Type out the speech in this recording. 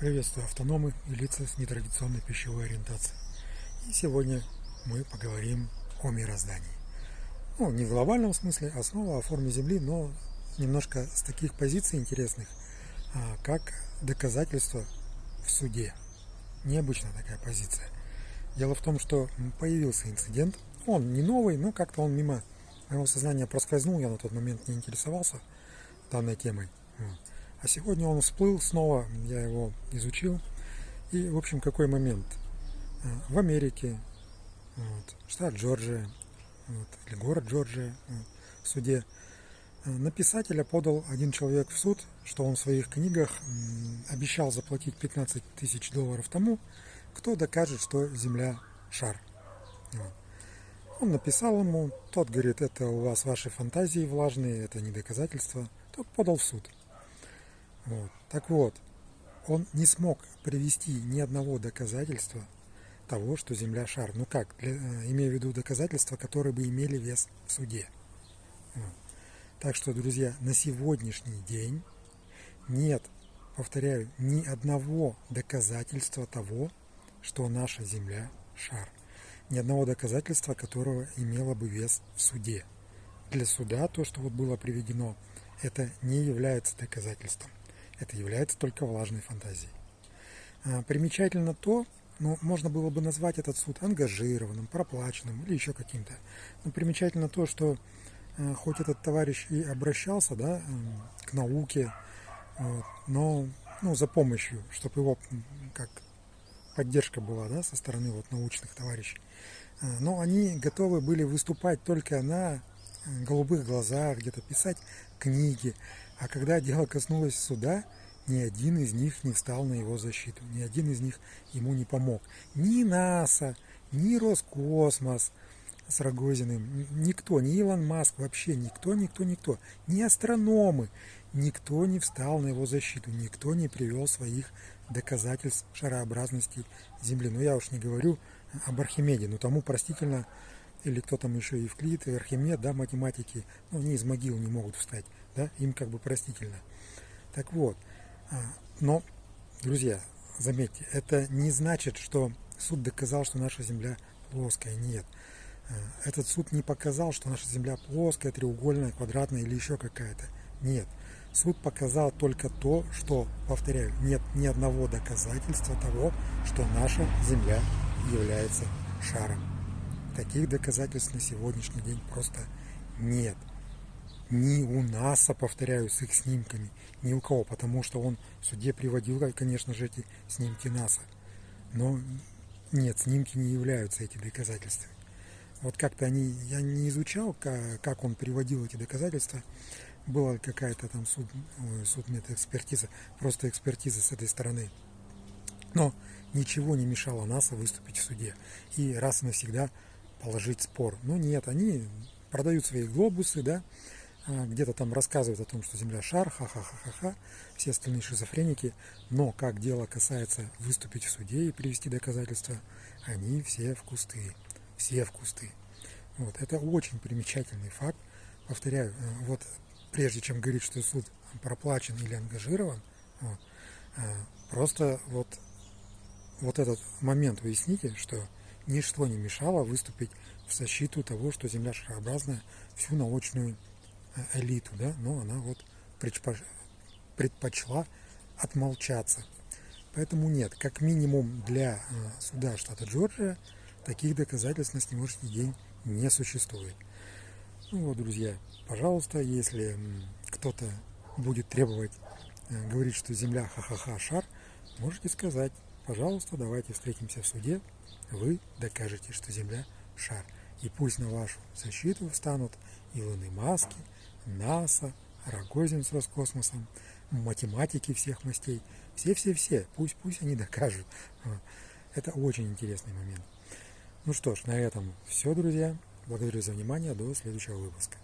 Приветствую автономы и лица с нетрадиционной пищевой ориентацией. И сегодня мы поговорим о мироздании. Ну, не в глобальном смысле, а снова о форме Земли, но немножко с таких позиций интересных, а, как доказательство в суде. Необычная такая позиция. Дело в том, что появился инцидент, он не новый, но как-то он мимо моего сознания проскользнул, я на тот момент не интересовался данной темой. А сегодня он всплыл снова, я его изучил. И, в общем, какой момент? А, в Америке, вот, штат Джорджия, вот, или город Джорджия, вот, в суде, а, на писателя подал один человек в суд, что он в своих книгах обещал заплатить 15 тысяч долларов тому, кто докажет, что Земля шар. Вот. Он написал ему, тот говорит, это у вас ваши фантазии влажные, это не доказательство. Тот подал в суд. Вот. Так вот, он не смог привести ни одного доказательства того, что Земля шар. Ну как, для, э, имею в виду доказательства, которые бы имели вес в суде. Вот. Так что, друзья, на сегодняшний день нет, повторяю, ни одного доказательства того, что наша Земля шар. Ни одного доказательства, которого имело бы вес в суде. Для суда то, что вот было приведено, это не является доказательством это является только влажной фантазией. А, примечательно то, ну, можно было бы назвать этот суд ангажированным, проплаченным или еще каким-то. Но примечательно то, что а, хоть этот товарищ и обращался да, к науке, но ну, за помощью, чтобы его как поддержка была да, со стороны вот, научных товарищей. А, но они готовы были выступать только на голубых глазах, где-то писать книги. А когда дело коснулось суда, ни один из них не встал на его защиту, ни один из них ему не помог. Ни НАСА, ни Роскосмос с Рогозиным, никто, ни Илон Маск, вообще никто, никто, никто, ни астрономы, никто не встал на его защиту, никто не привел своих доказательств шарообразности Земли. Но я уж не говорю об Архимеде, но тому простительно или кто там еще Евклид, и Архимед, да, математики, ну, они из могил не могут встать, да, им как бы простительно. Так вот, а, но, друзья, заметьте, это не значит, что суд доказал, что наша Земля плоская, нет. А, этот суд не показал, что наша Земля плоская, треугольная, квадратная или еще какая-то. Нет. Суд показал только то, что, повторяю, нет ни одного доказательства того, что наша Земля является шаром. Таких доказательств на сегодняшний день просто нет. Ни у НАСА, повторяю, с их снимками, ни у кого, потому что он в суде приводил, конечно же, эти снимки НАСА. Но нет, снимки не являются эти доказательствами. Вот как-то они, я не изучал, как он приводил эти доказательства. Была какая-то там суд, судмедэкспертиза, просто экспертиза с этой стороны. Но ничего не мешало НАСА выступить в суде. И раз и навсегда положить спор. Но нет, они продают свои глобусы, да, а, где-то там рассказывают о том, что Земля шар, ха-ха-ха-ха-ха, все остальные шизофреники, но как дело касается выступить в суде и привести доказательства, они все в кусты, все в кусты. Вот, это очень примечательный факт. Повторяю, э, вот прежде чем говорить, что суд проплачен или ангажирован, вот, э, просто вот, вот этот момент уясните, что ничто не мешало выступить в защиту того, что Земля шарообразная, всю научную э, элиту, да, но она вот предпочла отмолчаться. Поэтому нет, как минимум для э, суда штата Джорджия таких доказательств на сегодняшний день не существует. Ну вот, друзья, пожалуйста, если кто-то будет требовать э, говорить, что Земля ха-ха-ха шар, можете сказать, пожалуйста, давайте встретимся в суде, вы докажете, что Земля – шар. И пусть на вашу защиту встанут Илоны Маски, НАСА, Рогозин с Роскосмосом, математики всех мастей. Все-все-все, пусть, пусть они докажут. Это очень интересный момент. Ну что ж, на этом все, друзья. Благодарю за внимание. До следующего выпуска.